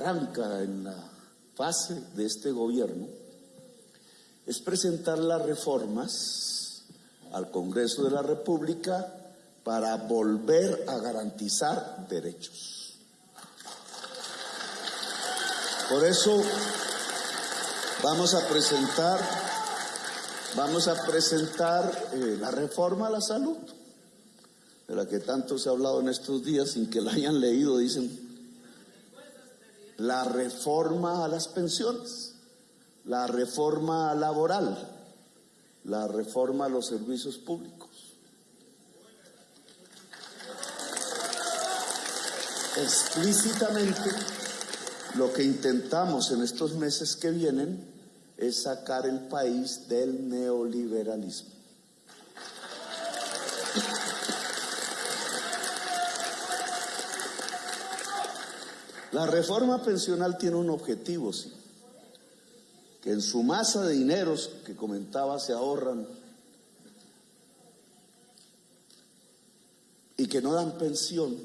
arranca en la fase de este gobierno es presentar las reformas al Congreso de la República para volver a garantizar derechos. Por eso vamos a presentar, vamos a presentar eh, la reforma a la salud, de la que tanto se ha hablado en estos días sin que la hayan leído, dicen la reforma a las pensiones, la reforma laboral, la reforma a los servicios públicos. Explícitamente, lo que intentamos en estos meses que vienen es sacar el país del neoliberalismo. La reforma pensional tiene un objetivo, sí, que en su masa de dineros que comentaba se ahorran y que no dan pensión,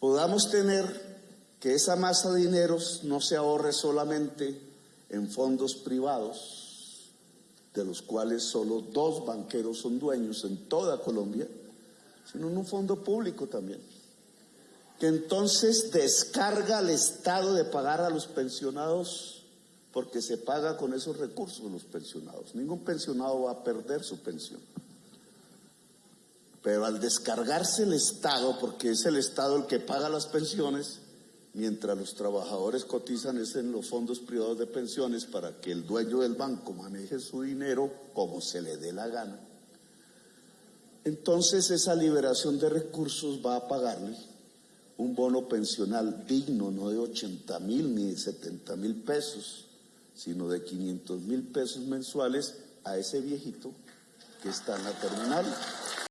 podamos tener que esa masa de dineros no se ahorre solamente en fondos privados, de los cuales solo dos banqueros son dueños en toda Colombia, sino en un fondo público también que entonces descarga al Estado de pagar a los pensionados porque se paga con esos recursos los pensionados. Ningún pensionado va a perder su pensión. Pero al descargarse el Estado, porque es el Estado el que paga las pensiones, mientras los trabajadores cotizan es en los fondos privados de pensiones para que el dueño del banco maneje su dinero como se le dé la gana. Entonces esa liberación de recursos va a pagarle un bono pensional digno, no de 80 mil ni de 70 mil pesos, sino de 500 mil pesos mensuales a ese viejito que está en la terminal.